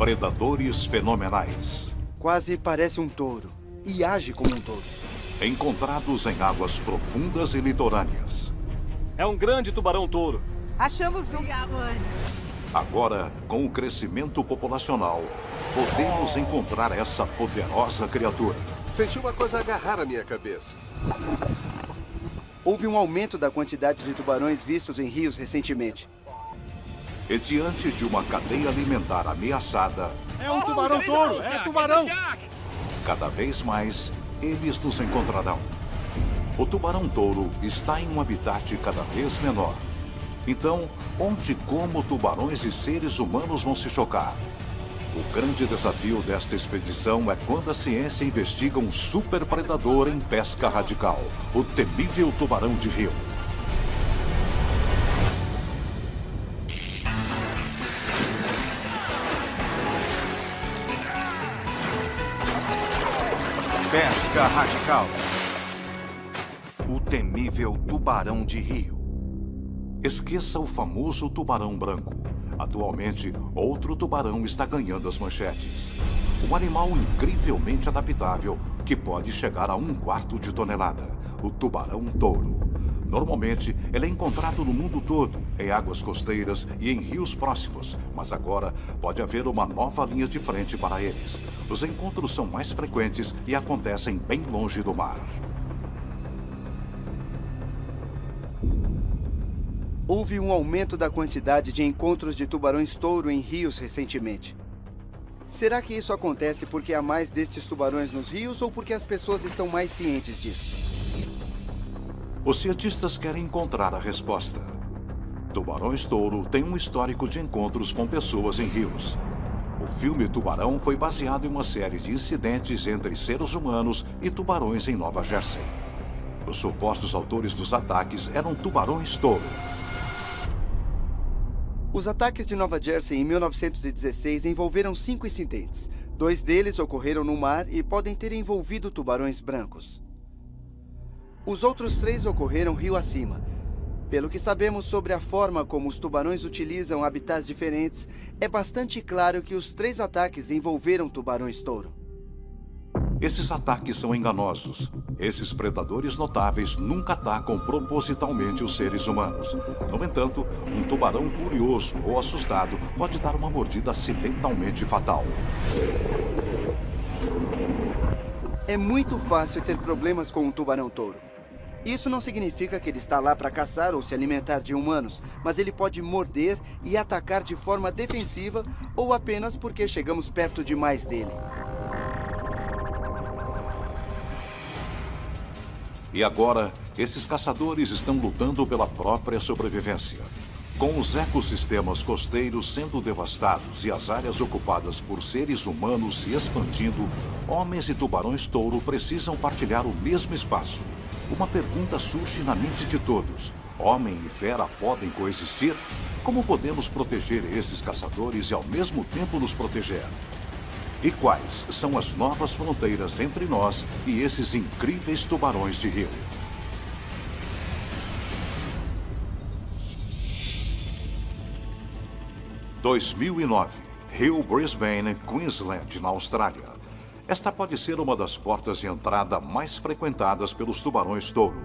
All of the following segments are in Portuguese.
Predadores fenomenais. Quase parece um touro e age como um touro. Encontrados em águas profundas e litorâneas. É um grande tubarão-touro. Achamos um. Agora, com o crescimento populacional, podemos encontrar essa poderosa criatura. Senti uma coisa agarrar a minha cabeça. Houve um aumento da quantidade de tubarões vistos em rios recentemente. E diante de uma cadeia alimentar ameaçada... É um tubarão-touro! É tubarão! Cada vez mais, eles nos encontrarão. O tubarão-touro está em um habitat cada vez menor. Então, onde e como tubarões e seres humanos vão se chocar? O grande desafio desta expedição é quando a ciência investiga um super predador em pesca radical, o temível tubarão de rio. Radical. O temível tubarão de rio. Esqueça o famoso tubarão branco. Atualmente, outro tubarão está ganhando as manchetes. Um animal incrivelmente adaptável que pode chegar a um quarto de tonelada. O tubarão-touro. Normalmente, ele é encontrado no mundo todo, em águas costeiras e em rios próximos. Mas agora, pode haver uma nova linha de frente para eles. Os encontros são mais frequentes e acontecem bem longe do mar. Houve um aumento da quantidade de encontros de tubarões-touro em rios recentemente. Será que isso acontece porque há mais destes tubarões nos rios ou porque as pessoas estão mais cientes disso? Os cientistas querem encontrar a resposta. Tubarões-touro têm um histórico de encontros com pessoas em rios. O filme Tubarão foi baseado em uma série de incidentes entre seres humanos e tubarões em Nova Jersey. Os supostos autores dos ataques eram tubarões-touro. Os ataques de Nova Jersey em 1916 envolveram cinco incidentes. Dois deles ocorreram no mar e podem ter envolvido tubarões brancos. Os outros três ocorreram rio acima. Pelo que sabemos sobre a forma como os tubarões utilizam habitats diferentes, é bastante claro que os três ataques envolveram tubarões-touro. Esses ataques são enganosos. Esses predadores notáveis nunca atacam propositalmente os seres humanos. No entanto, um tubarão curioso ou assustado pode dar uma mordida acidentalmente fatal. É muito fácil ter problemas com um tubarão-touro. Isso não significa que ele está lá para caçar ou se alimentar de humanos, mas ele pode morder e atacar de forma defensiva ou apenas porque chegamos perto demais dele. E agora, esses caçadores estão lutando pela própria sobrevivência. Com os ecossistemas costeiros sendo devastados e as áreas ocupadas por seres humanos se expandindo, homens e tubarões-touro precisam partilhar o mesmo espaço. Uma pergunta surge na mente de todos. Homem e fera podem coexistir? Como podemos proteger esses caçadores e ao mesmo tempo nos proteger? E quais são as novas fronteiras entre nós e esses incríveis tubarões de rio? (2009) Rio Brisbane, Queensland, na Austrália. Esta pode ser uma das portas de entrada mais frequentadas pelos tubarões-touro.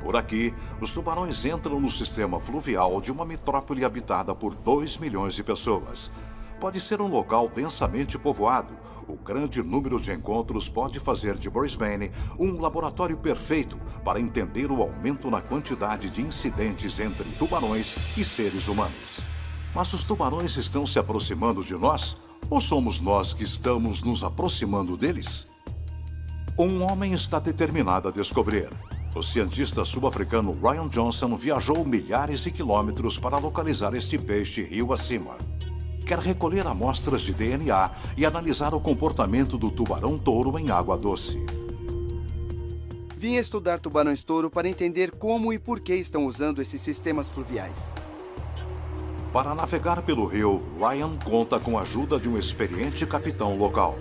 Por aqui, os tubarões entram no sistema fluvial de uma metrópole habitada por 2 milhões de pessoas. Pode ser um local densamente povoado. O grande número de encontros pode fazer de Brisbane um laboratório perfeito para entender o aumento na quantidade de incidentes entre tubarões e seres humanos. Mas os tubarões estão se aproximando de nós? Ou somos nós que estamos nos aproximando deles? Um homem está determinado a descobrir. O cientista sul-africano Ryan Johnson viajou milhares de quilômetros para localizar este peixe rio acima. Quer recolher amostras de DNA e analisar o comportamento do tubarão-touro em água doce. Vim estudar tubarões-touro para entender como e por que estão usando esses sistemas fluviais. Para navegar pelo rio, Ryan conta com a ajuda de um experiente capitão local.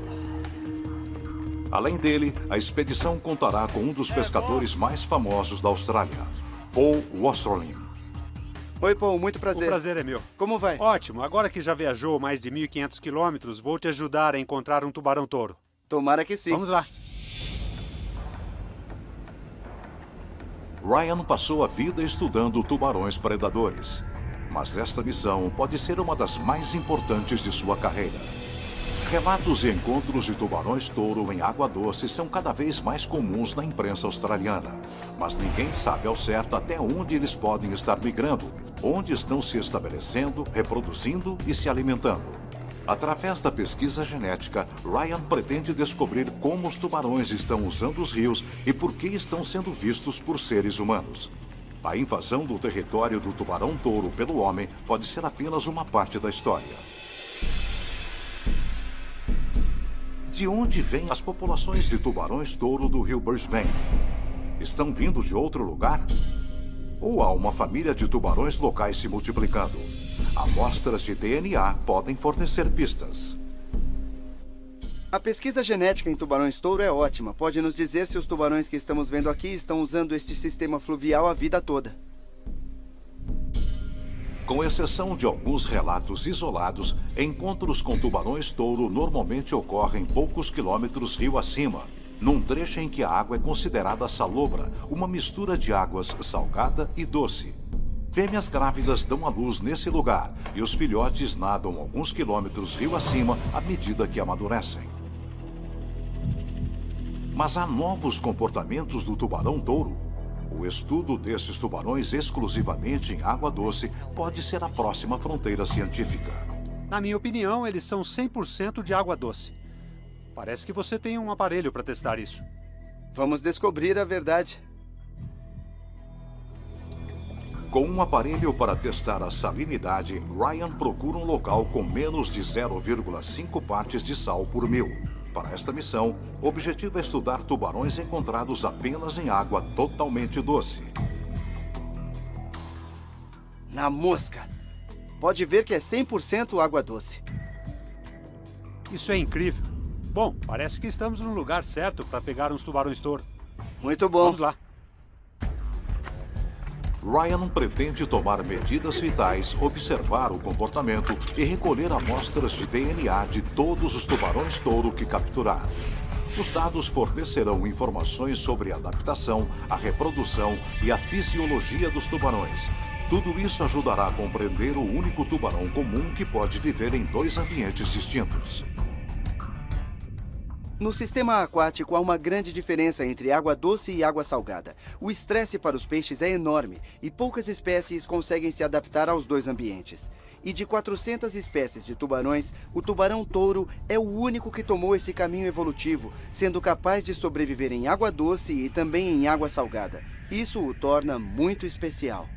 Além dele, a expedição contará com um dos pescadores mais famosos da Austrália, Paul Wasserlin. Oi, Paul, muito O prazer. prazer é meu. Como vai? Ótimo, agora que já viajou mais de 1.500 quilômetros, vou te ajudar a encontrar um tubarão-touro. Tomara que sim. Vamos lá. Ryan passou a vida estudando tubarões predadores. Mas esta missão pode ser uma das mais importantes de sua carreira. Relatos e encontros de tubarões-touro em água doce são cada vez mais comuns na imprensa australiana. Mas ninguém sabe ao certo até onde eles podem estar migrando, onde estão se estabelecendo, reproduzindo e se alimentando. Através da pesquisa genética, Ryan pretende descobrir como os tubarões estão usando os rios e por que estão sendo vistos por seres humanos. A invasão do território do tubarão-touro pelo homem pode ser apenas uma parte da história. De onde vêm as populações de tubarões-touro do rio Brisbane? Estão vindo de outro lugar? Ou há uma família de tubarões locais se multiplicando? Amostras de DNA podem fornecer pistas. A pesquisa genética em tubarões-touro é ótima. Pode nos dizer se os tubarões que estamos vendo aqui estão usando este sistema fluvial a vida toda. Com exceção de alguns relatos isolados, encontros com tubarões-touro normalmente ocorrem poucos quilômetros rio acima, num trecho em que a água é considerada salobra, uma mistura de águas salgada e doce. Fêmeas grávidas dão à luz nesse lugar e os filhotes nadam alguns quilômetros rio acima à medida que amadurecem. Mas há novos comportamentos do tubarão-touro. O estudo desses tubarões exclusivamente em água doce pode ser a próxima fronteira científica. Na minha opinião, eles são 100% de água doce. Parece que você tem um aparelho para testar isso. Vamos descobrir a verdade. Com um aparelho para testar a salinidade, Ryan procura um local com menos de 0,5 partes de sal por mil. Para esta missão, o objetivo é estudar tubarões encontrados apenas em água totalmente doce. Na mosca. Pode ver que é 100% água doce. Isso é incrível. Bom, parece que estamos no lugar certo para pegar uns tubarões-touro. Muito bom. Vamos lá. Ryan pretende tomar medidas vitais, observar o comportamento e recolher amostras de DNA de todos os tubarões-touro que capturar. Os dados fornecerão informações sobre a adaptação, a reprodução e a fisiologia dos tubarões. Tudo isso ajudará a compreender o único tubarão comum que pode viver em dois ambientes distintos. No sistema aquático há uma grande diferença entre água doce e água salgada. O estresse para os peixes é enorme e poucas espécies conseguem se adaptar aos dois ambientes. E de 400 espécies de tubarões, o tubarão-touro é o único que tomou esse caminho evolutivo, sendo capaz de sobreviver em água doce e também em água salgada. Isso o torna muito especial.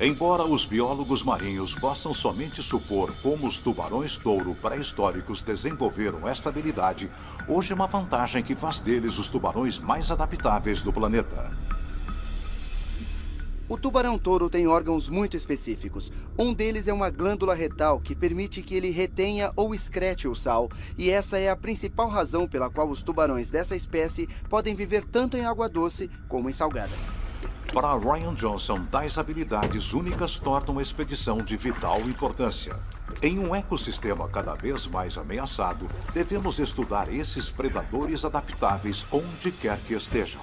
Embora os biólogos marinhos possam somente supor como os tubarões-touro pré-históricos desenvolveram esta habilidade, hoje é uma vantagem que faz deles os tubarões mais adaptáveis do planeta. O tubarão-touro tem órgãos muito específicos. Um deles é uma glândula retal que permite que ele retenha ou excrete o sal, e essa é a principal razão pela qual os tubarões dessa espécie podem viver tanto em água doce como em salgada. Para Ryan Johnson, tais habilidades únicas tornam a expedição de vital importância. Em um ecossistema cada vez mais ameaçado, devemos estudar esses predadores adaptáveis onde quer que estejam.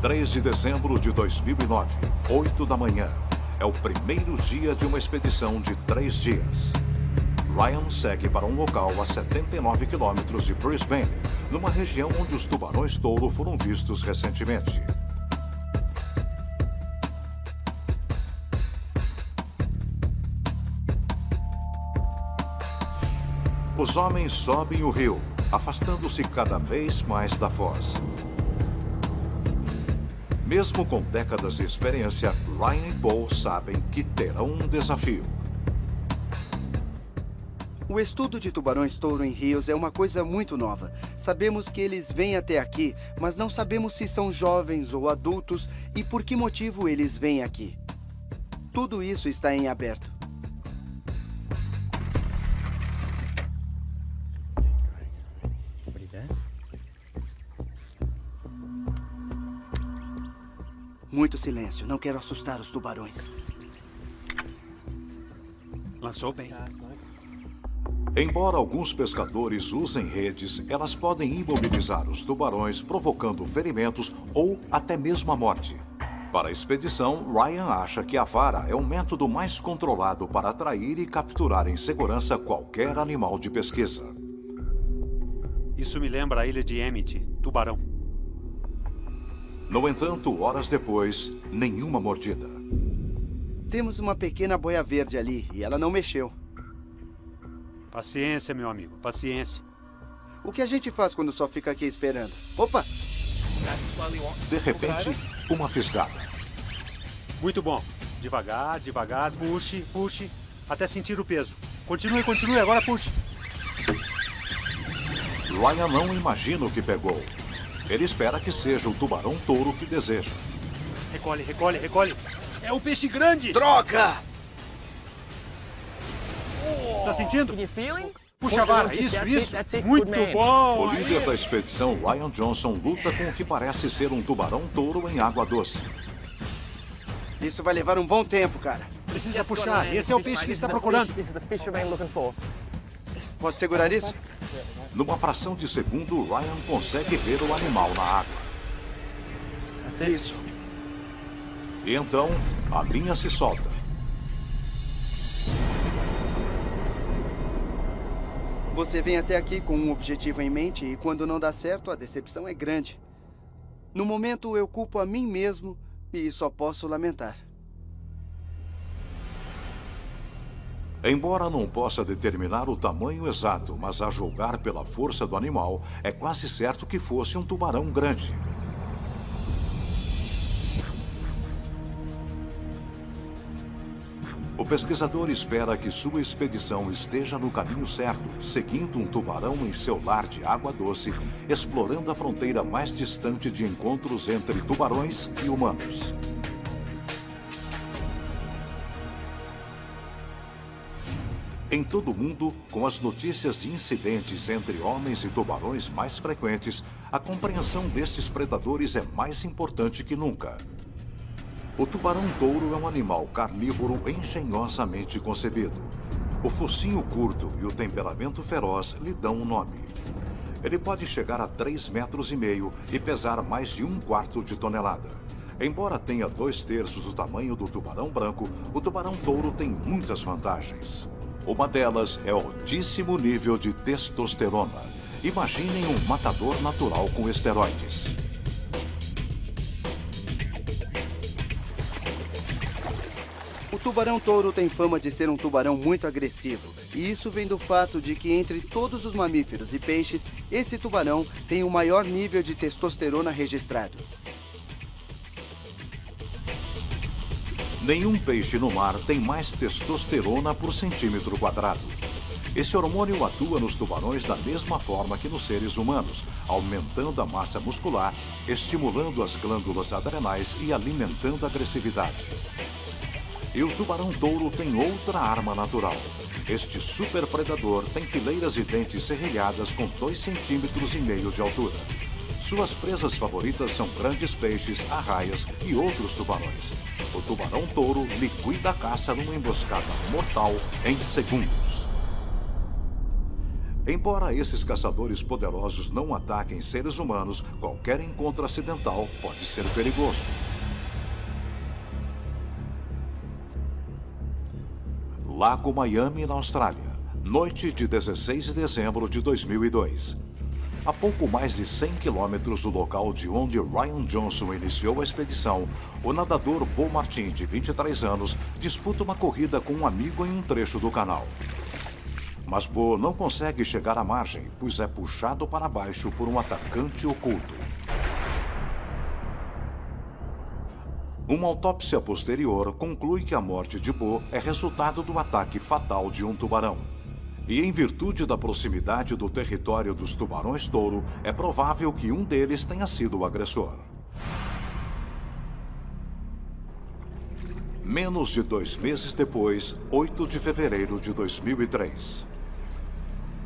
3 de dezembro de 2009, 8 da manhã. É o primeiro dia de uma expedição de três dias. Ryan segue para um local a 79 quilômetros de Brisbane, numa região onde os tubarões-touro foram vistos recentemente. Os homens sobem o rio, afastando-se cada vez mais da foz. Mesmo com décadas de experiência, Ryan e Paul sabem que terão um desafio. O estudo de tubarões-touro em rios é uma coisa muito nova. Sabemos que eles vêm até aqui, mas não sabemos se são jovens ou adultos e por que motivo eles vêm aqui. Tudo isso está em aberto. Muito silêncio. Não quero assustar os tubarões. Lançou bem. Embora alguns pescadores usem redes, elas podem imobilizar os tubarões, provocando ferimentos ou até mesmo a morte. Para a expedição, Ryan acha que a vara é o método mais controlado para atrair e capturar em segurança qualquer animal de pesquisa. Isso me lembra a ilha de Emmett, tubarão. No entanto, horas depois, nenhuma mordida. Temos uma pequena boia verde ali e ela não mexeu. Paciência, meu amigo, paciência. O que a gente faz quando só fica aqui esperando? Opa! De repente, uma fisgada. Muito bom. Devagar, devagar, puxe, puxe, até sentir o peso. Continue, continue, agora puxe. Ryan não imagina o que pegou. Ele espera que seja o tubarão-touro que deseja. Recolhe, recolhe, recolhe. É o peixe grande! Troca! Está sentindo? Puxa a vara, isso, isso. Muito bom! O líder da expedição, Ryan Johnson, luta com o que parece ser um tubarão-touro em água doce. Isso vai levar um bom tempo, cara. Precisa puxar. Esse é o peixe que está procurando. Pode segurar isso? Numa fração de segundo, Ryan consegue ver o animal na água. Isso. E então, a linha se solta. Você vem até aqui com um objetivo em mente e quando não dá certo, a decepção é grande. No momento, eu culpo a mim mesmo e só posso lamentar. Embora não possa determinar o tamanho exato, mas a julgar pela força do animal, é quase certo que fosse um tubarão grande. O pesquisador espera que sua expedição esteja no caminho certo, seguindo um tubarão em seu lar de água doce, explorando a fronteira mais distante de encontros entre tubarões e humanos. Em todo o mundo, com as notícias de incidentes entre homens e tubarões mais frequentes, a compreensão destes predadores é mais importante que nunca. O tubarão-touro é um animal carnívoro engenhosamente concebido. O focinho curto e o temperamento feroz lhe dão um nome. Ele pode chegar a 3 metros e meio e pesar mais de um quarto de tonelada. Embora tenha dois terços do tamanho do tubarão branco, o tubarão-touro tem muitas vantagens. Uma delas é o altíssimo nível de testosterona. Imaginem um matador natural com esteroides. O tubarão-touro tem fama de ser um tubarão muito agressivo. E isso vem do fato de que entre todos os mamíferos e peixes, esse tubarão tem o maior nível de testosterona registrado. Nenhum peixe no mar tem mais testosterona por centímetro quadrado. Esse hormônio atua nos tubarões da mesma forma que nos seres humanos, aumentando a massa muscular, estimulando as glândulas adrenais e alimentando a agressividade. E o tubarão-touro tem outra arma natural. Este super predador tem fileiras de dentes serrilhadas com 2 centímetros e de altura. Suas presas favoritas são grandes peixes, arraias e outros tubarões. O tubarão-touro liquida a caça numa emboscada mortal em segundos. Embora esses caçadores poderosos não ataquem seres humanos, qualquer encontro acidental pode ser perigoso. Lago Miami, na Austrália. Noite de 16 de dezembro de 2002. A pouco mais de 100 quilômetros do local de onde Ryan Johnson iniciou a expedição, o nadador Bo Martin, de 23 anos, disputa uma corrida com um amigo em um trecho do canal. Mas Bo não consegue chegar à margem, pois é puxado para baixo por um atacante oculto. Uma autópsia posterior conclui que a morte de Bo é resultado do ataque fatal de um tubarão. E em virtude da proximidade do território dos tubarões-touro, é provável que um deles tenha sido o agressor. Menos de dois meses depois, 8 de fevereiro de 2003.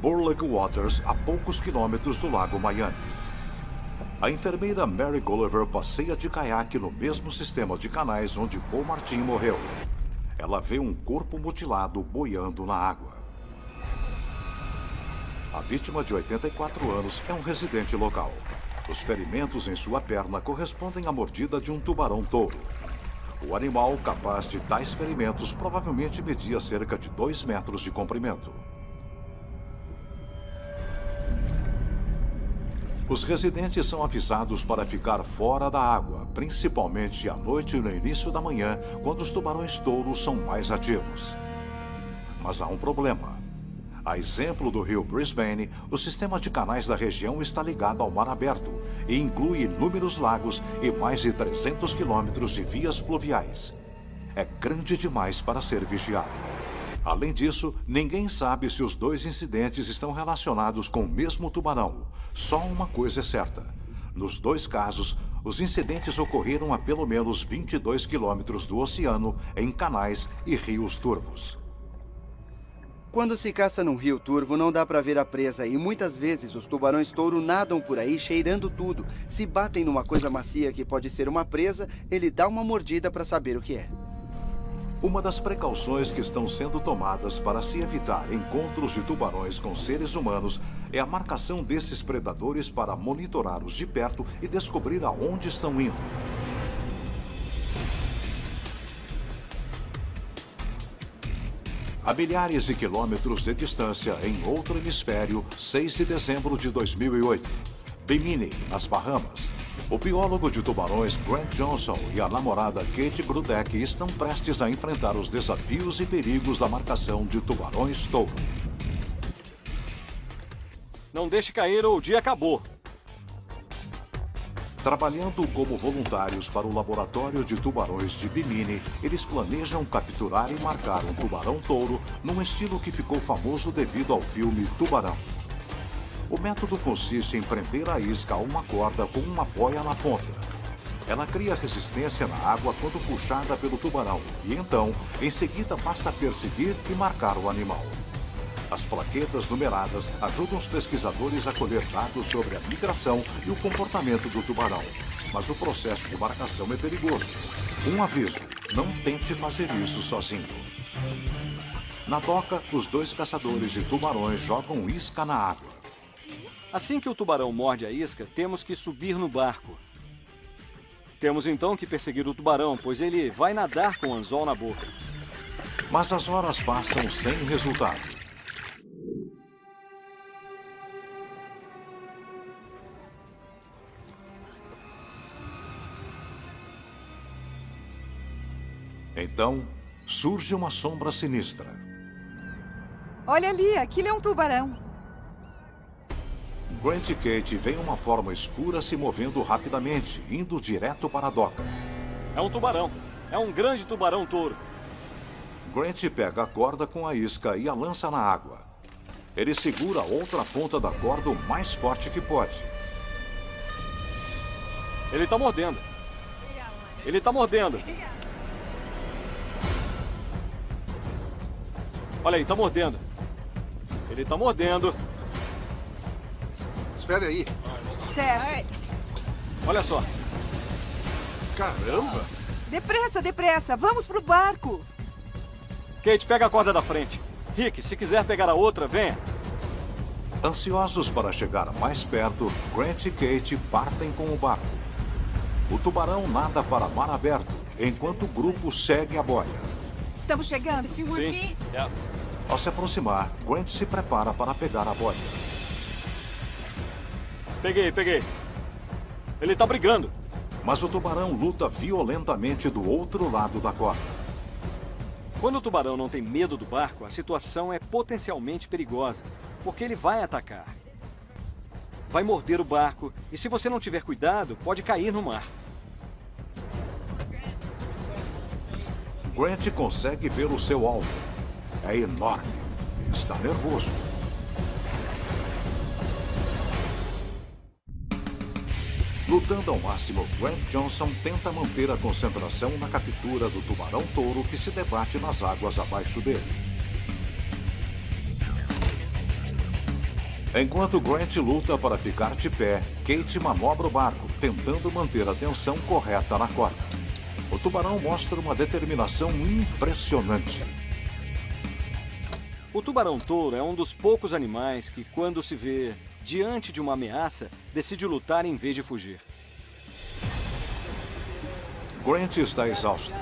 Burlick Waters, a poucos quilômetros do Lago Miami. A enfermeira Mary Gulliver passeia de caiaque no mesmo sistema de canais onde Paul Martin morreu. Ela vê um corpo mutilado boiando na água. A vítima de 84 anos é um residente local. Os ferimentos em sua perna correspondem à mordida de um tubarão-touro. O animal capaz de tais ferimentos provavelmente media cerca de 2 metros de comprimento. Os residentes são avisados para ficar fora da água, principalmente à noite e no início da manhã, quando os tubarões-touros são mais ativos. Mas há um problema. A exemplo do rio Brisbane, o sistema de canais da região está ligado ao mar aberto e inclui inúmeros lagos e mais de 300 quilômetros de vias fluviais. É grande demais para ser vigiado. Além disso, ninguém sabe se os dois incidentes estão relacionados com o mesmo tubarão. Só uma coisa é certa. Nos dois casos, os incidentes ocorreram a pelo menos 22 quilômetros do oceano, em canais e rios turvos. Quando se caça num rio turvo, não dá para ver a presa e muitas vezes os tubarões-touro nadam por aí cheirando tudo. Se batem numa coisa macia que pode ser uma presa, ele dá uma mordida para saber o que é. Uma das precauções que estão sendo tomadas para se evitar encontros de tubarões com seres humanos é a marcação desses predadores para monitorar-os de perto e descobrir aonde estão indo. A milhares de quilômetros de distância, em outro hemisfério, 6 de dezembro de 2008. Bimini, nas Bahamas. O biólogo de tubarões Grant Johnson e a namorada Kate Grudeck estão prestes a enfrentar os desafios e perigos da marcação de tubarões-touro. Não deixe cair ou o dia acabou. Trabalhando como voluntários para o laboratório de tubarões de Bimini, eles planejam capturar e marcar um tubarão-touro num estilo que ficou famoso devido ao filme Tubarão. O método consiste em prender a isca a uma corda com uma boia na ponta. Ela cria resistência na água quando puxada pelo tubarão e então, em seguida, basta perseguir e marcar o animal. As plaquetas numeradas ajudam os pesquisadores a colher dados sobre a migração e o comportamento do tubarão. Mas o processo de marcação é perigoso. Um aviso, não tente fazer isso sozinho. Na doca, os dois caçadores de tubarões jogam isca na água. Assim que o tubarão morde a isca, temos que subir no barco. Temos então que perseguir o tubarão, pois ele vai nadar com o anzol na boca. Mas as horas passam sem resultado. Então, surge uma sombra sinistra. Olha ali, aquilo é um tubarão. Grant e Kate veem uma forma escura se movendo rapidamente, indo direto para a doca. É um tubarão. É um grande tubarão touro. Grant pega a corda com a isca e a lança na água. Ele segura a outra ponta da corda o mais forte que pode. Ele está mordendo. Ele está mordendo. Olha aí, está mordendo. Ele está mordendo. Espere aí. Certo. Olha só. Caramba! Depressa, depressa. Vamos pro barco. Kate, pega a corda da frente. Rick, se quiser pegar a outra, venha. Ansiosos para chegar mais perto, Grant e Kate partem com o barco. O tubarão nada para mar aberto, enquanto o grupo segue a boia. Estamos chegando. Sim. Yeah. Ao se aproximar, Grant se prepara para pegar a boia. Peguei, peguei. Ele tá brigando. Mas o tubarão luta violentamente do outro lado da corda. Quando o tubarão não tem medo do barco, a situação é potencialmente perigosa, porque ele vai atacar. Vai morder o barco e se você não tiver cuidado, pode cair no mar. Grant consegue ver o seu alvo. É enorme. Está nervoso. Lutando ao máximo, Grant Johnson tenta manter a concentração na captura do tubarão-touro que se debate nas águas abaixo dele. Enquanto Grant luta para ficar de pé, Kate manobra o barco, tentando manter a tensão correta na corda. O tubarão mostra uma determinação impressionante. O tubarão-touro é um dos poucos animais que, quando se vê diante de uma ameaça, decide lutar em vez de fugir. Grant está exausto.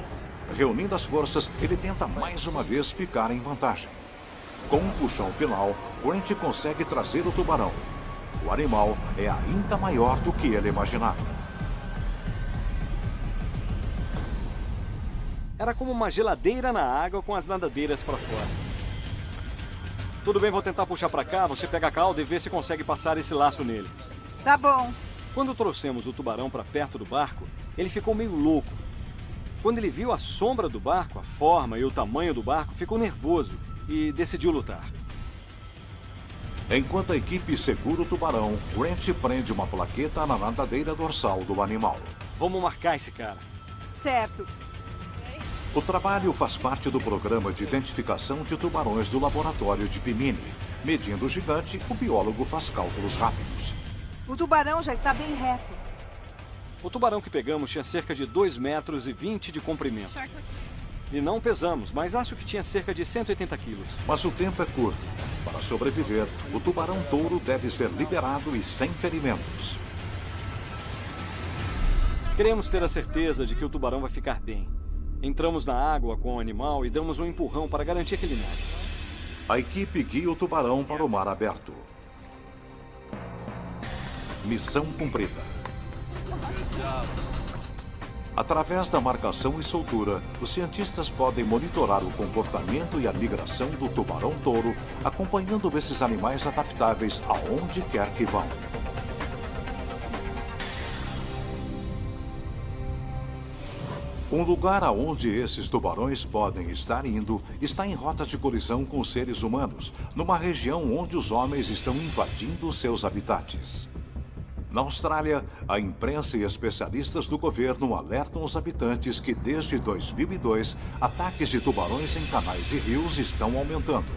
Reunindo as forças, ele tenta mais uma vez ficar em vantagem. Com um puxão final, Grant consegue trazer o tubarão. O animal é ainda maior do que ele imaginava. Era como uma geladeira na água com as nadadeiras para fora. Tudo bem, vou tentar puxar para cá, você pega a cauda e vê se consegue passar esse laço nele. Tá bom. Quando trouxemos o tubarão para perto do barco, ele ficou meio louco. Quando ele viu a sombra do barco, a forma e o tamanho do barco, ficou nervoso e decidiu lutar. Enquanto a equipe segura o tubarão, Grant prende uma plaqueta na nadadeira dorsal do animal. Vamos marcar esse cara. Certo. O trabalho faz parte do programa de identificação de tubarões do laboratório de Pimini. Medindo o gigante, o biólogo faz cálculos rápidos. O tubarão já está bem reto. O tubarão que pegamos tinha cerca de 2 metros e 20 de comprimento. E não pesamos, mas acho que tinha cerca de 180 quilos. Mas o tempo é curto. Para sobreviver, o tubarão touro deve ser liberado e sem ferimentos. Queremos ter a certeza de que o tubarão vai ficar bem. Entramos na água com o animal e damos um empurrão para garantir que ele nade. A equipe guia o tubarão para o mar aberto. Missão cumprida. Através da marcação e soltura, os cientistas podem monitorar o comportamento e a migração do tubarão-touro, acompanhando esses animais adaptáveis aonde quer que vão. Um lugar aonde esses tubarões podem estar indo está em rota de colisão com seres humanos, numa região onde os homens estão invadindo seus habitats. Na Austrália, a imprensa e especialistas do governo alertam os habitantes que desde 2002, ataques de tubarões em canais e rios estão aumentando.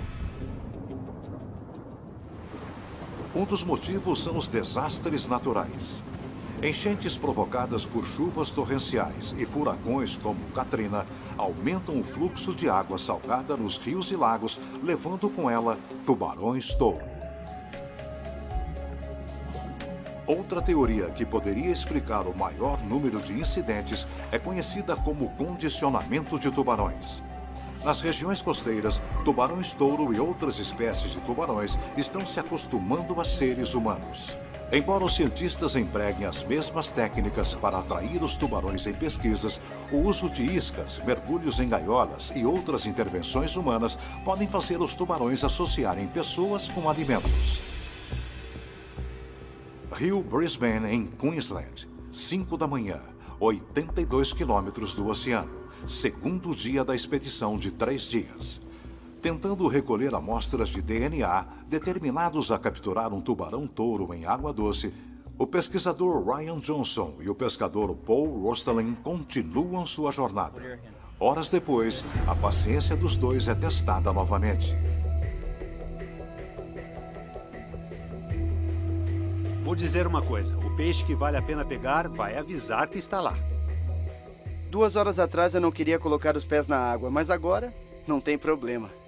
Um dos motivos são os desastres naturais. Enchentes provocadas por chuvas torrenciais e furacões como Katrina aumentam o fluxo de água salgada nos rios e lagos, levando com ela tubarões-touro. Outra teoria que poderia explicar o maior número de incidentes é conhecida como condicionamento de tubarões. Nas regiões costeiras, tubarões-touro e outras espécies de tubarões estão se acostumando a seres humanos. Embora os cientistas empreguem as mesmas técnicas para atrair os tubarões em pesquisas, o uso de iscas, mergulhos em gaiolas e outras intervenções humanas podem fazer os tubarões associarem pessoas com alimentos. Rio Brisbane, em Queensland, 5 da manhã, 82 quilômetros do oceano, segundo dia da expedição de três dias tentando recolher amostras de DNA determinados a capturar um tubarão-touro em água doce, o pesquisador Ryan Johnson e o pescador Paul Rostelin continuam sua jornada. Horas depois, a paciência dos dois é testada novamente. Vou dizer uma coisa: o peixe que vale a pena pegar vai avisar que está lá. Duas horas atrás eu não queria colocar os pés na água, mas agora não tem problema.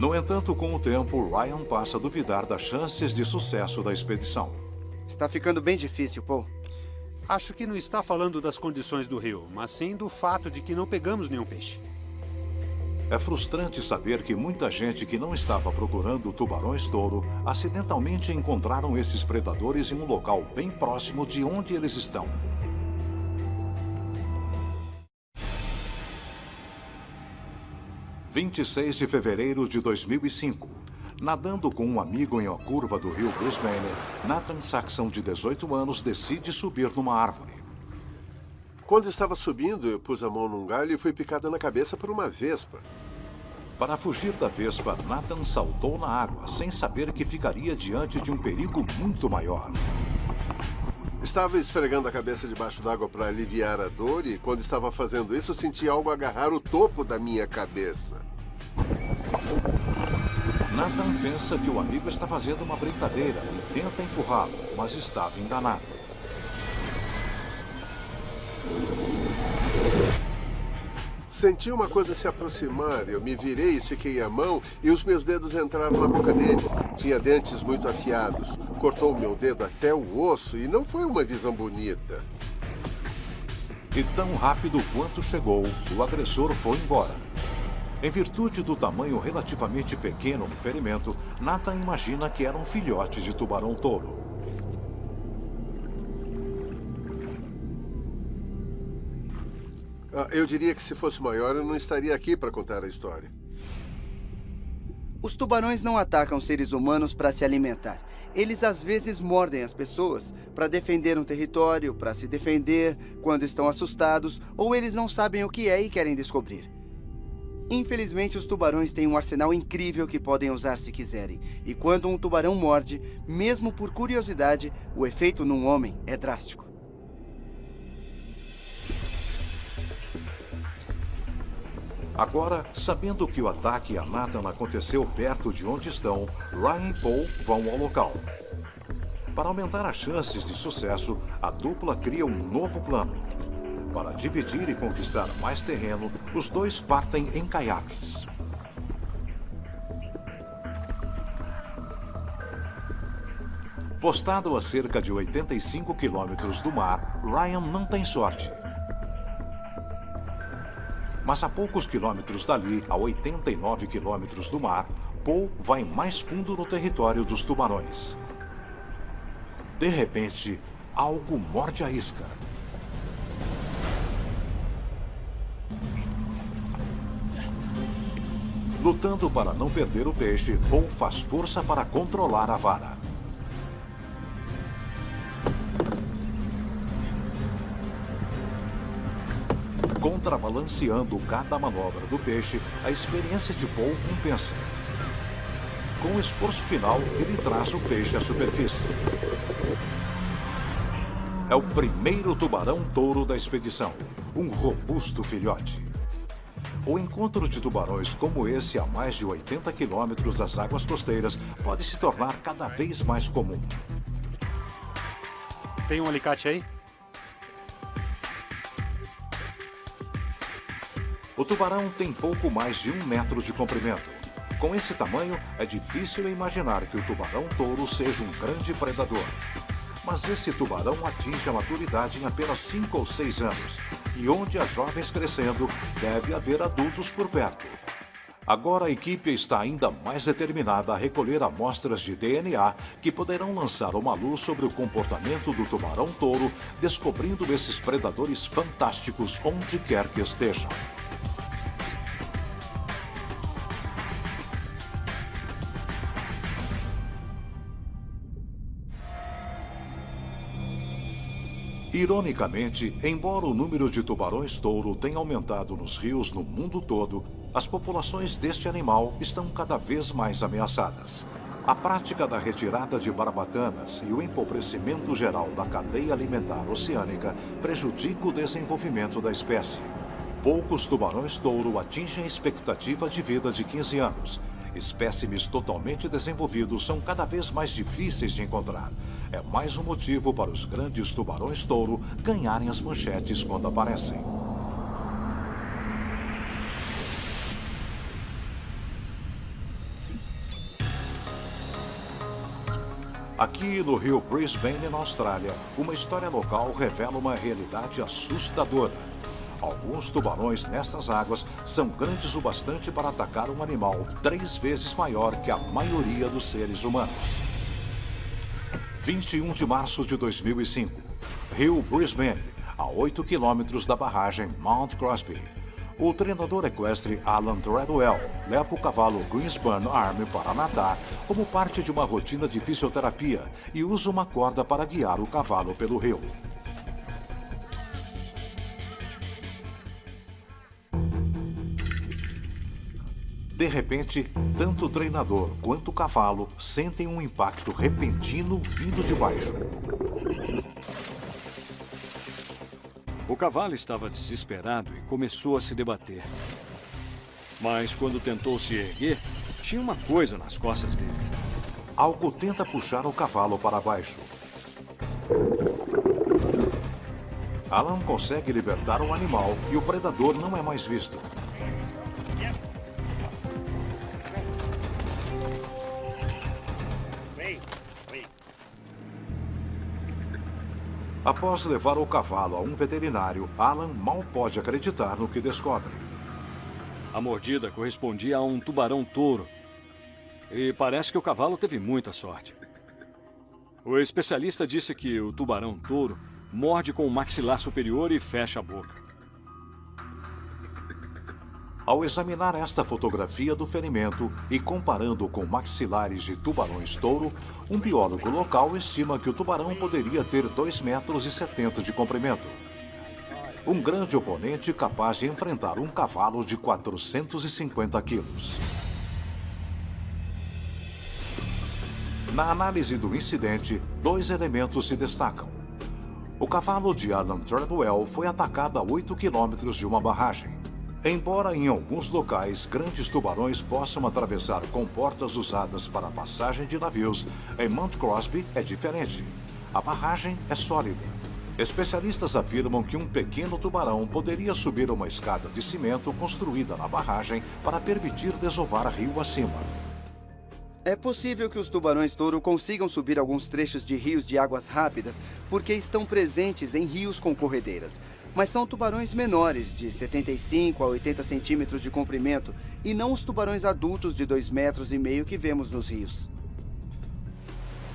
No entanto, com o tempo, Ryan passa a duvidar das chances de sucesso da expedição. Está ficando bem difícil, Paul. Acho que não está falando das condições do rio, mas sim do fato de que não pegamos nenhum peixe. É frustrante saber que muita gente que não estava procurando tubarões-touro acidentalmente encontraram esses predadores em um local bem próximo de onde eles estão. 26 de fevereiro de 2005. Nadando com um amigo em uma curva do rio Brisbane, Nathan Saxon, de 18 anos, decide subir numa árvore. Quando estava subindo, eu pus a mão num galho e fui picada na cabeça por uma vespa. Para fugir da vespa, Nathan saltou na água, sem saber que ficaria diante de um perigo muito maior. Estava esfregando a cabeça debaixo d'água para aliviar a dor e, quando estava fazendo isso, senti algo agarrar o topo da minha cabeça. Nathan pensa que o amigo está fazendo uma brincadeira e tenta empurrá-lo, mas estava enganado. Senti uma coisa se aproximar. Eu me virei, estiquei a mão e os meus dedos entraram na boca dele. Tinha dentes muito afiados. Cortou meu dedo até o osso e não foi uma visão bonita. E tão rápido quanto chegou, o agressor foi embora. Em virtude do tamanho relativamente pequeno do ferimento, Nathan imagina que era um filhote de tubarão-touro. Ah, eu diria que se fosse maior, eu não estaria aqui para contar a história. Os tubarões não atacam seres humanos para se alimentar. Eles às vezes mordem as pessoas para defender um território, para se defender quando estão assustados ou eles não sabem o que é e querem descobrir. Infelizmente, os tubarões têm um arsenal incrível que podem usar se quiserem. E quando um tubarão morde, mesmo por curiosidade, o efeito num homem é drástico. Agora, sabendo que o ataque a Nathan aconteceu perto de onde estão, Ryan e Paul vão ao local. Para aumentar as chances de sucesso, a dupla cria um novo plano. Para dividir e conquistar mais terreno, os dois partem em caiaques. Postado a cerca de 85 quilômetros do mar, Ryan não tem sorte. Mas a poucos quilômetros dali, a 89 quilômetros do mar, Paul vai mais fundo no território dos tubarões. De repente, algo morde a isca. Lutando para não perder o peixe, Paul faz força para controlar a vara. Contrabalanceando cada manobra do peixe, a experiência de Paul compensa. Com o esforço final, ele traz o peixe à superfície. É o primeiro tubarão-touro da expedição, um robusto filhote. O encontro de tubarões como esse a mais de 80 quilômetros das águas costeiras pode se tornar cada vez mais comum. Tem um alicate aí? O tubarão tem pouco mais de um metro de comprimento. Com esse tamanho, é difícil imaginar que o tubarão-touro seja um grande predador. Mas esse tubarão atinge a maturidade em apenas 5 ou 6 anos. E onde há jovens crescendo, deve haver adultos por perto. Agora a equipe está ainda mais determinada a recolher amostras de DNA que poderão lançar uma luz sobre o comportamento do tubarão-touro, descobrindo esses predadores fantásticos onde quer que estejam. Ironicamente, embora o número de tubarões-touro tenha aumentado nos rios no mundo todo, as populações deste animal estão cada vez mais ameaçadas. A prática da retirada de barbatanas e o empobrecimento geral da cadeia alimentar oceânica prejudica o desenvolvimento da espécie. Poucos tubarões-touro atingem a expectativa de vida de 15 anos. Espécimes totalmente desenvolvidos são cada vez mais difíceis de encontrar. É mais um motivo para os grandes tubarões-touro ganharem as manchetes quando aparecem. Aqui no rio Brisbane, na Austrália, uma história local revela uma realidade assustadora. Alguns tubarões nestas águas são grandes o bastante para atacar um animal três vezes maior que a maioria dos seres humanos. 21 de março de 2005, Rio Brisbane, a 8 quilômetros da barragem Mount Crosby. O treinador equestre Alan Treadwell leva o cavalo Greensburn Arm para nadar como parte de uma rotina de fisioterapia e usa uma corda para guiar o cavalo pelo rio. De repente, tanto o treinador quanto o cavalo sentem um impacto repentino vindo de baixo. O cavalo estava desesperado e começou a se debater. Mas quando tentou se erguer, Tinha uma coisa nas costas dele. Algo tenta puxar o cavalo para baixo. Alan consegue libertar o animal e o predador não é mais visto. Após levar o cavalo a um veterinário, Alan mal pode acreditar no que descobre. A mordida correspondia a um tubarão-touro. E parece que o cavalo teve muita sorte. O especialista disse que o tubarão-touro morde com o maxilar superior e fecha a boca. Ao examinar esta fotografia do ferimento e comparando com maxilares de tubarões-touro, um biólogo local estima que o tubarão poderia ter 2,70 metros de comprimento. Um grande oponente capaz de enfrentar um cavalo de 450 quilos. Na análise do incidente, dois elementos se destacam. O cavalo de Alan Treadwell foi atacado a 8 quilômetros de uma barragem. Embora em alguns locais grandes tubarões possam atravessar comportas usadas para passagem de navios, em Mount Crosby é diferente. A barragem é sólida. Especialistas afirmam que um pequeno tubarão poderia subir uma escada de cimento construída na barragem para permitir desovar rio acima. É possível que os tubarões-touro consigam subir alguns trechos de rios de águas rápidas porque estão presentes em rios com corredeiras. Mas são tubarões menores, de 75 a 80 centímetros de comprimento, e não os tubarões adultos de 2 metros e meio que vemos nos rios.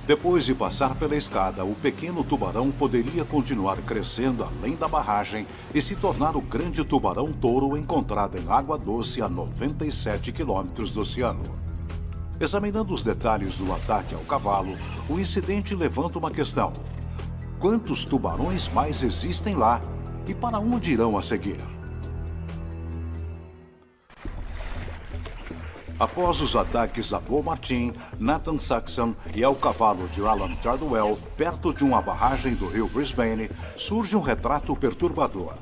Depois de passar pela escada, o pequeno tubarão poderia continuar crescendo além da barragem e se tornar o grande tubarão-touro encontrado em água doce a 97 quilômetros do oceano. Examinando os detalhes do ataque ao cavalo, o incidente levanta uma questão. Quantos tubarões mais existem lá e para onde irão a seguir? Após os ataques a Bo Martin, Nathan Saxon e ao cavalo de Alan Tardwell, perto de uma barragem do rio Brisbane, surge um retrato perturbador.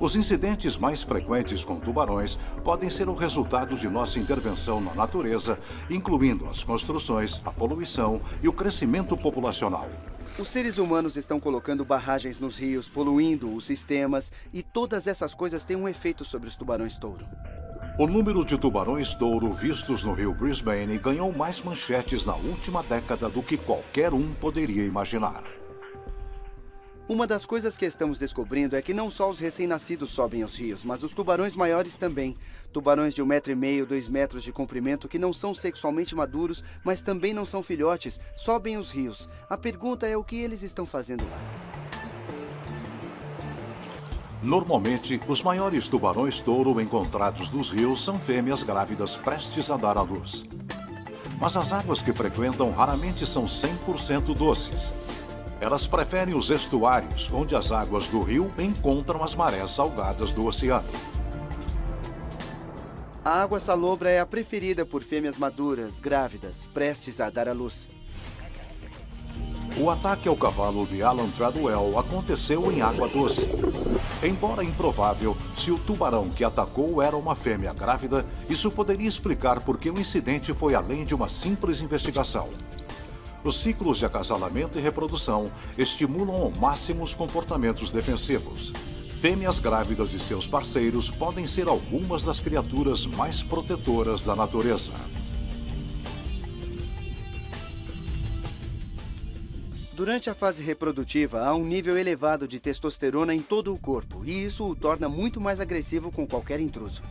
Os incidentes mais frequentes com tubarões podem ser o resultado de nossa intervenção na natureza, incluindo as construções, a poluição e o crescimento populacional. Os seres humanos estão colocando barragens nos rios, poluindo os sistemas, e todas essas coisas têm um efeito sobre os tubarões-touro. O número de tubarões-touro vistos no rio Brisbane ganhou mais manchetes na última década do que qualquer um poderia imaginar. Uma das coisas que estamos descobrindo é que não só os recém-nascidos sobem aos rios, mas os tubarões maiores também. Tubarões de um metro e meio, dois metros de comprimento, que não são sexualmente maduros, mas também não são filhotes, sobem os rios. A pergunta é o que eles estão fazendo lá. Normalmente, os maiores tubarões-touro encontrados nos rios são fêmeas grávidas prestes a dar à luz. Mas as águas que frequentam raramente são 100% doces. Elas preferem os estuários, onde as águas do rio encontram as marés salgadas do oceano. A água salobra é a preferida por fêmeas maduras, grávidas, prestes a dar à luz. O ataque ao cavalo de Alan Treadwell aconteceu em água doce. Embora improvável, se o tubarão que atacou era uma fêmea grávida, isso poderia explicar por que o incidente foi além de uma simples investigação. Os ciclos de acasalamento e reprodução estimulam ao máximo os comportamentos defensivos. Fêmeas grávidas e seus parceiros podem ser algumas das criaturas mais protetoras da natureza. Durante a fase reprodutiva, há um nível elevado de testosterona em todo o corpo, e isso o torna muito mais agressivo com qualquer intruso.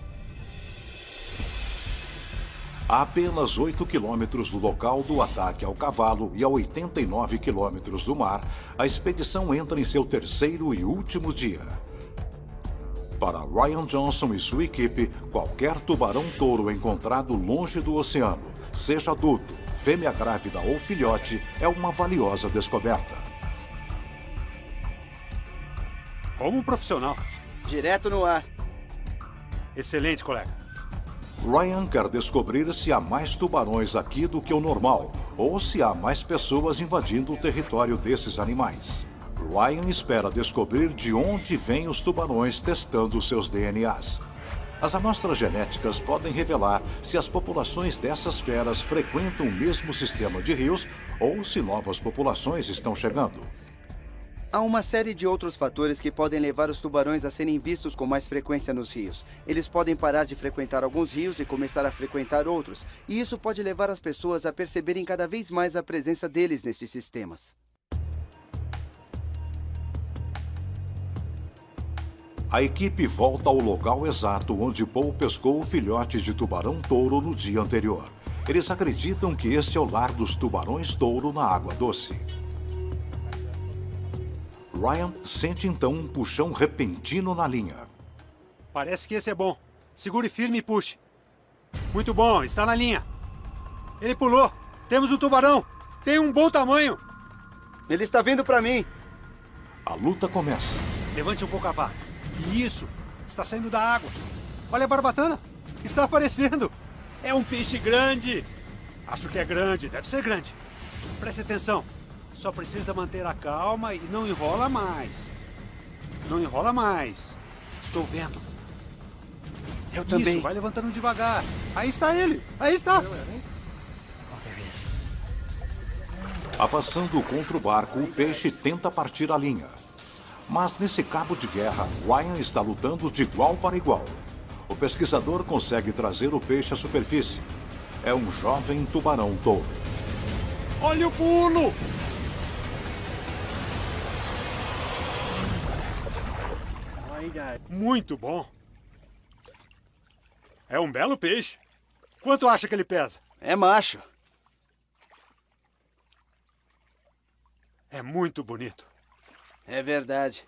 A apenas 8 quilômetros do local do ataque ao cavalo e a 89 quilômetros do mar, a expedição entra em seu terceiro e último dia. Para Ryan Johnson e sua equipe, qualquer tubarão-touro encontrado longe do oceano, seja adulto, fêmea grávida ou filhote, é uma valiosa descoberta. Como um profissional. Direto no ar. Excelente, colega. Ryan quer descobrir se há mais tubarões aqui do que o normal, ou se há mais pessoas invadindo o território desses animais. Ryan espera descobrir de onde vêm os tubarões testando seus DNAs. As amostras genéticas podem revelar se as populações dessas feras frequentam o mesmo sistema de rios ou se novas populações estão chegando. Há uma série de outros fatores que podem levar os tubarões a serem vistos com mais frequência nos rios. Eles podem parar de frequentar alguns rios e começar a frequentar outros, e isso pode levar as pessoas a perceberem cada vez mais a presença deles nestes sistemas. A equipe volta ao local exato onde Paul pescou o filhote de tubarão-touro no dia anterior. Eles acreditam que este é o lar dos tubarões-touro na água doce. Ryan sente então um puxão repentino na linha. Parece que esse é bom. Segure firme e puxe. Muito bom, está na linha. Ele pulou. Temos um tubarão. Tem um bom tamanho. Ele está vindo para mim. A luta começa. Levante um pouco a vara. Isso. Está saindo da água. Olha a barbatana. Está aparecendo. É um peixe grande. Acho que é grande. Deve ser grande. Preste atenção. Só precisa manter a calma e não enrola mais. Não enrola mais. Estou vendo. Eu também. Isso, vai levantando devagar. Aí está ele. Aí está. Avançando contra o barco, o peixe tenta partir a linha. Mas nesse cabo de guerra, Ryan está lutando de igual para igual. O pesquisador consegue trazer o peixe à superfície. É um jovem tubarão touro. Olha o pulo! Muito bom. É um belo peixe. Quanto acha que ele pesa? É macho. É muito bonito. É verdade.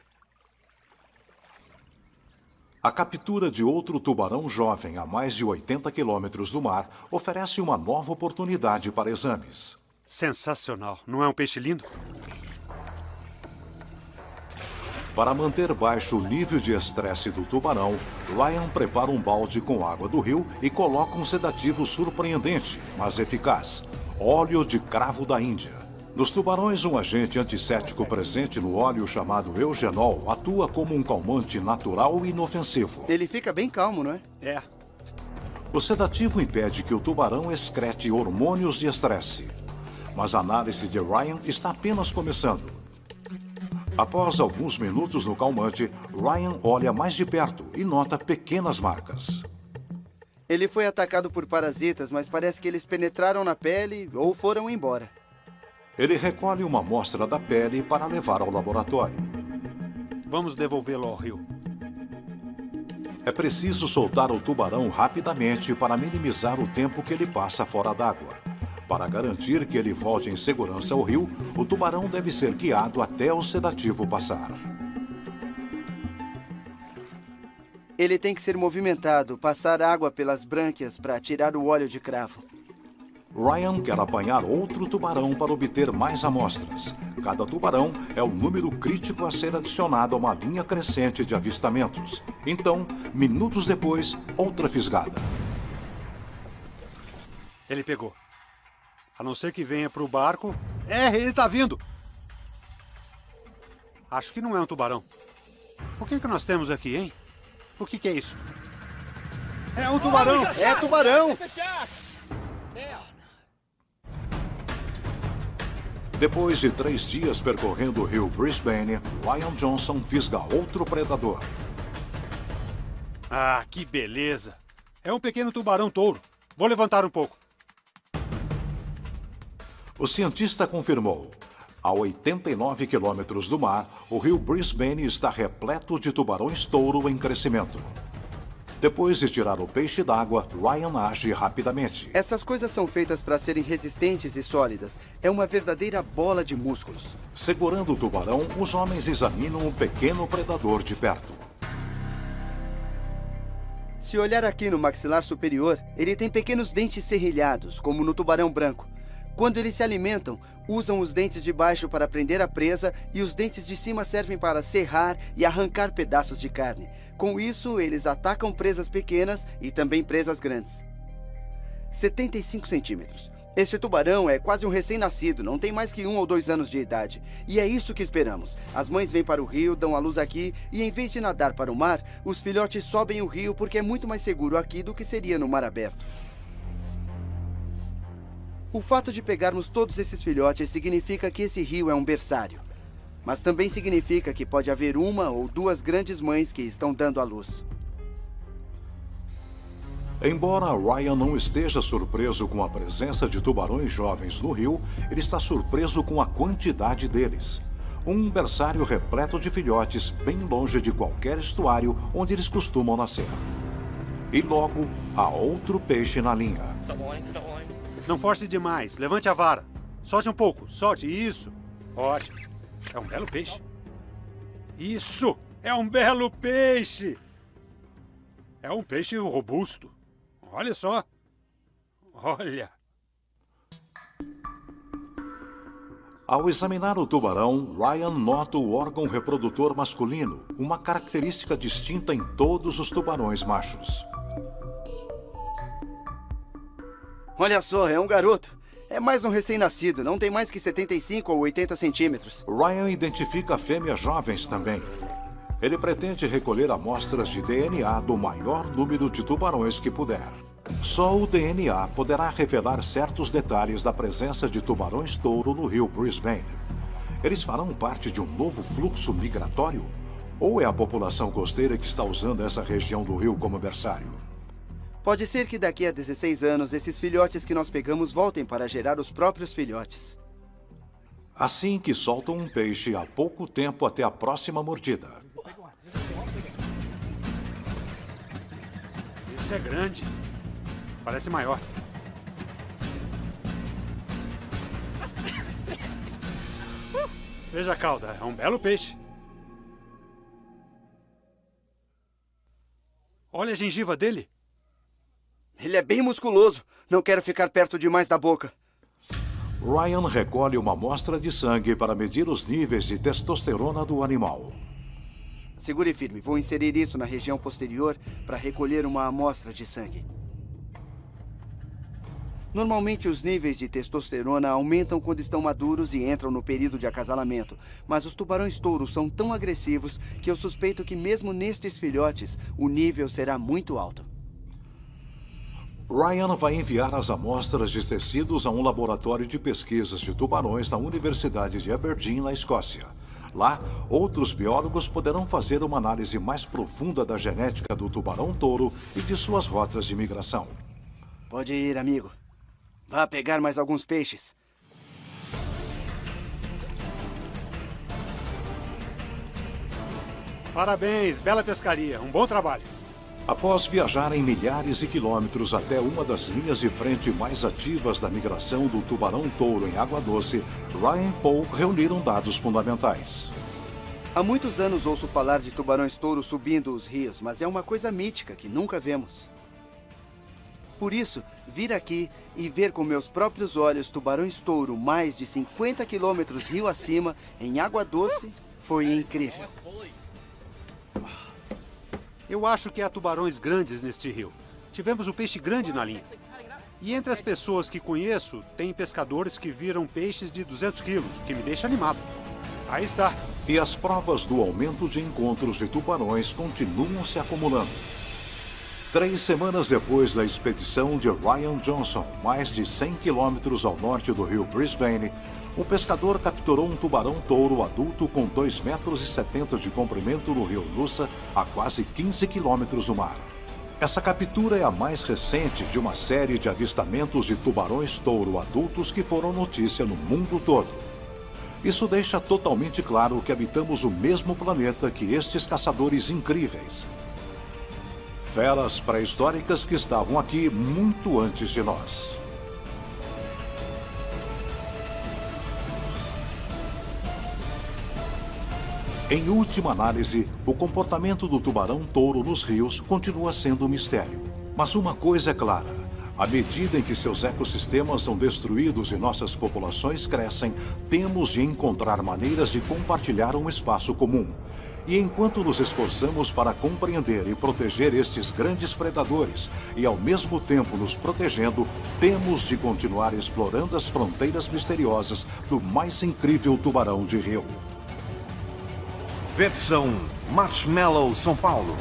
A captura de outro tubarão jovem a mais de 80 quilômetros do mar oferece uma nova oportunidade para exames. Sensacional. Não é um peixe lindo? Para manter baixo o nível de estresse do tubarão, Ryan prepara um balde com água do rio e coloca um sedativo surpreendente, mas eficaz: óleo de cravo da Índia. Nos tubarões, um agente antisséptico presente no óleo chamado eugenol atua como um calmante natural e inofensivo. Ele fica bem calmo, não é? É. O sedativo impede que o tubarão excrete hormônios de estresse. Mas a análise de Ryan está apenas começando. Após alguns minutos no calmante, Ryan olha mais de perto e nota pequenas marcas. Ele foi atacado por parasitas, mas parece que eles penetraram na pele ou foram embora. Ele recolhe uma amostra da pele para levar ao laboratório. Vamos devolvê-lo ao rio. É preciso soltar o tubarão rapidamente para minimizar o tempo que ele passa fora d'água. Para garantir que ele volte em segurança ao rio, o tubarão deve ser guiado até o sedativo passar. Ele tem que ser movimentado, passar água pelas brânquias para tirar o óleo de cravo. Ryan quer apanhar outro tubarão para obter mais amostras. Cada tubarão é o número crítico a ser adicionado a uma linha crescente de avistamentos. Então, minutos depois, outra fisgada. Ele pegou. A não ser que venha para o barco. É, ele está vindo. Acho que não é um tubarão. O que, que nós temos aqui, hein? O que, que é isso? É um tubarão! É tubarão! Depois de três dias percorrendo o rio Brisbane, Ryan Johnson fisga outro predador. Ah, que beleza! É um pequeno tubarão touro. Vou levantar um pouco. O cientista confirmou. A 89 quilômetros do mar, o rio Brisbane está repleto de tubarões touro em crescimento. Depois de tirar o peixe d'água, Ryan age rapidamente. Essas coisas são feitas para serem resistentes e sólidas. É uma verdadeira bola de músculos. Segurando o tubarão, os homens examinam um pequeno predador de perto. Se olhar aqui no maxilar superior, ele tem pequenos dentes serrilhados, como no tubarão branco. Quando eles se alimentam, usam os dentes de baixo para prender a presa e os dentes de cima servem para serrar e arrancar pedaços de carne. Com isso, eles atacam presas pequenas e também presas grandes. 75 centímetros. Esse tubarão é quase um recém-nascido, não tem mais que um ou dois anos de idade. E é isso que esperamos. As mães vêm para o rio, dão a luz aqui, e em vez de nadar para o mar, os filhotes sobem o rio porque é muito mais seguro aqui do que seria no mar aberto. O fato de pegarmos todos esses filhotes significa que esse rio é um berçário. Mas também significa que pode haver uma ou duas grandes mães que estão dando à luz. Embora Ryan não esteja surpreso com a presença de tubarões jovens no rio, ele está surpreso com a quantidade deles. Um berçário repleto de filhotes, bem longe de qualquer estuário onde eles costumam nascer. E logo, há outro peixe na linha. Não force demais. Levante a vara. Solte um pouco. Solte. Isso. Ótimo. É um belo peixe. Isso! É um belo peixe! É um peixe robusto. Olha só. Olha. Ao examinar o tubarão, Ryan nota o órgão reprodutor masculino, uma característica distinta em todos os tubarões machos. Olha só, é um garoto. É mais um recém-nascido, não tem mais que 75 ou 80 centímetros. Ryan identifica fêmeas jovens também. Ele pretende recolher amostras de DNA do maior número de tubarões que puder. Só o DNA poderá revelar certos detalhes da presença de tubarões-touro no rio Brisbane. Eles farão parte de um novo fluxo migratório? Ou é a população costeira que está usando essa região do rio como berçário? Pode ser que daqui a 16 anos esses filhotes que nós pegamos voltem para gerar os próprios filhotes. Assim que soltam um peixe há pouco tempo até a próxima mordida. Esse é grande. Parece maior. Veja a cauda, é um belo peixe. Olha a gengiva dele. Ele é bem musculoso. Não quero ficar perto demais da boca. Ryan recolhe uma amostra de sangue para medir os níveis de testosterona do animal. Segure firme. Vou inserir isso na região posterior para recolher uma amostra de sangue. Normalmente, os níveis de testosterona aumentam quando estão maduros e entram no período de acasalamento. Mas os tubarões-touros são tão agressivos que eu suspeito que mesmo nestes filhotes, o nível será muito alto. Ryan vai enviar as amostras de tecidos a um laboratório de pesquisas de tubarões na Universidade de Aberdeen, na Escócia. Lá, outros biólogos poderão fazer uma análise mais profunda da genética do tubarão-touro e de suas rotas de migração. Pode ir, amigo. Vá pegar mais alguns peixes. Parabéns, bela pescaria. Um bom trabalho. Após viajarem milhares de quilômetros até uma das linhas de frente mais ativas da migração do tubarão-touro em água doce, Ryan e Paul reuniram dados fundamentais. Há muitos anos ouço falar de tubarões-touro subindo os rios, mas é uma coisa mítica que nunca vemos. Por isso, vir aqui e ver com meus próprios olhos tubarões-touro mais de 50 quilômetros rio acima, em água doce, foi incrível. Eu acho que há tubarões grandes neste rio. Tivemos um peixe grande na linha. E entre as pessoas que conheço, tem pescadores que viram peixes de 200 quilos, que me deixa animado. Aí está. E as provas do aumento de encontros de tubarões continuam se acumulando. Três semanas depois da expedição de Ryan Johnson, mais de 100 quilômetros ao norte do rio Brisbane, um pescador capturou um tubarão-touro adulto com 2,70 metros de comprimento no rio Lusa, a quase 15 quilômetros do mar. Essa captura é a mais recente de uma série de avistamentos de tubarões-touro adultos que foram notícia no mundo todo. Isso deixa totalmente claro que habitamos o mesmo planeta que estes caçadores incríveis. Feras pré-históricas que estavam aqui muito antes de nós. Em última análise, o comportamento do tubarão-touro nos rios continua sendo um mistério. Mas uma coisa é clara: à medida em que seus ecossistemas são destruídos e nossas populações crescem, temos de encontrar maneiras de compartilhar um espaço comum. E enquanto nos esforçamos para compreender e proteger estes grandes predadores e ao mesmo tempo nos protegendo, temos de continuar explorando as fronteiras misteriosas do mais incrível tubarão de rio. Versão Marshmallow São Paulo.